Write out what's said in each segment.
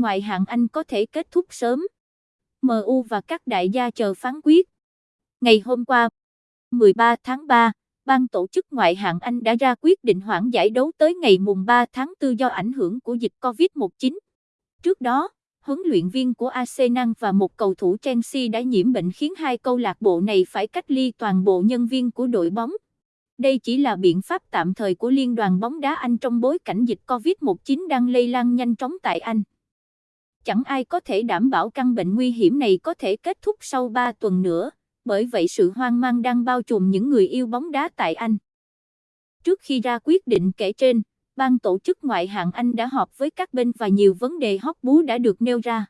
ngoại hạng Anh có thể kết thúc sớm. MU và các đại gia chờ phán quyết. Ngày hôm qua, 13 tháng 3, ban tổ chức ngoại hạng Anh đã ra quyết định hoãn giải đấu tới ngày mùng 3 tháng 4 do ảnh hưởng của dịch Covid-19. Trước đó, huấn luyện viên của Arsenal và một cầu thủ Chelsea đã nhiễm bệnh khiến hai câu lạc bộ này phải cách ly toàn bộ nhân viên của đội bóng. Đây chỉ là biện pháp tạm thời của Liên đoàn bóng đá Anh trong bối cảnh dịch Covid-19 đang lây lan nhanh chóng tại Anh. Chẳng ai có thể đảm bảo căn bệnh nguy hiểm này có thể kết thúc sau 3 tuần nữa, bởi vậy sự hoang mang đang bao trùm những người yêu bóng đá tại Anh. Trước khi ra quyết định kể trên, ban tổ chức ngoại hạng Anh đã họp với các bên và nhiều vấn đề hóc búa đã được nêu ra.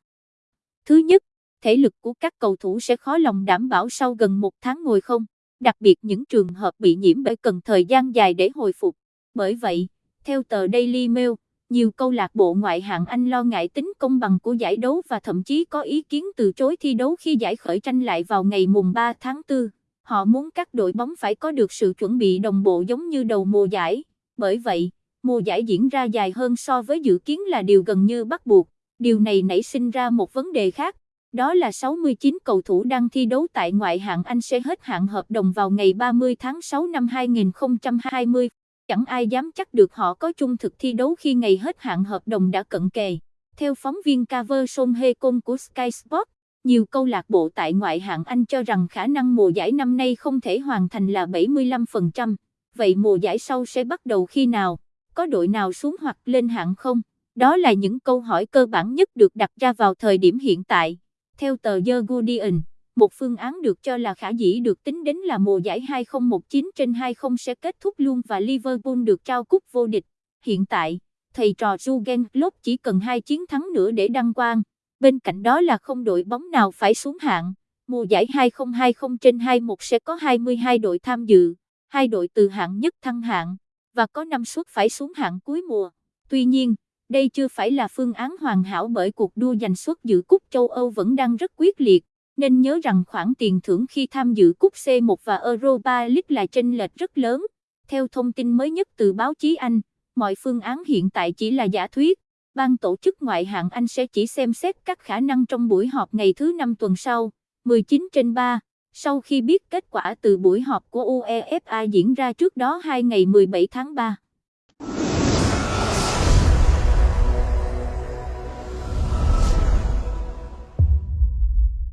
Thứ nhất, thể lực của các cầu thủ sẽ khó lòng đảm bảo sau gần một tháng ngồi không, đặc biệt những trường hợp bị nhiễm bệnh cần thời gian dài để hồi phục. Bởi vậy, theo tờ Daily Mail, nhiều câu lạc bộ ngoại hạng Anh lo ngại tính công bằng của giải đấu và thậm chí có ý kiến từ chối thi đấu khi giải khởi tranh lại vào ngày mùng 3 tháng 4. Họ muốn các đội bóng phải có được sự chuẩn bị đồng bộ giống như đầu mùa giải. Bởi vậy, mùa giải diễn ra dài hơn so với dự kiến là điều gần như bắt buộc. Điều này nảy sinh ra một vấn đề khác, đó là 69 cầu thủ đang thi đấu tại ngoại hạng Anh sẽ hết hạn hợp đồng vào ngày 30 tháng 6 năm 2020. Chẳng ai dám chắc được họ có chung thực thi đấu khi ngày hết hạn hợp đồng đã cận kề. Theo phóng viên Cover Son Hê Công của Sky Sport, nhiều câu lạc bộ tại ngoại hạng Anh cho rằng khả năng mùa giải năm nay không thể hoàn thành là 75%. Vậy mùa giải sau sẽ bắt đầu khi nào? có đội nào xuống hoặc lên hạng không? Đó là những câu hỏi cơ bản nhất được đặt ra vào thời điểm hiện tại. Theo tờ The Guardian, một phương án được cho là khả dĩ được tính đến là mùa giải 2019 trên 20 sẽ kết thúc luôn và Liverpool được trao cúp vô địch. Hiện tại, thầy trò Jurgen Klopp chỉ cần hai chiến thắng nữa để đăng quang. Bên cạnh đó là không đội bóng nào phải xuống hạng. Mùa giải 2020 trên 21 sẽ có 22 đội tham dự, hai đội từ hạng nhất thăng hạng và có năm suất phải xuống hạng cuối mùa. Tuy nhiên, đây chưa phải là phương án hoàn hảo bởi cuộc đua giành suất dự cúp châu Âu vẫn đang rất quyết liệt, nên nhớ rằng khoản tiền thưởng khi tham dự cúp C1 và Europa League là chênh lệch rất lớn. Theo thông tin mới nhất từ báo chí Anh, mọi phương án hiện tại chỉ là giả thuyết. Ban tổ chức ngoại hạng Anh sẽ chỉ xem xét các khả năng trong buổi họp ngày thứ năm tuần sau, 19 trên 3. Sau khi biết kết quả từ buổi họp của UEFA diễn ra trước đó 2 ngày 17 tháng 3.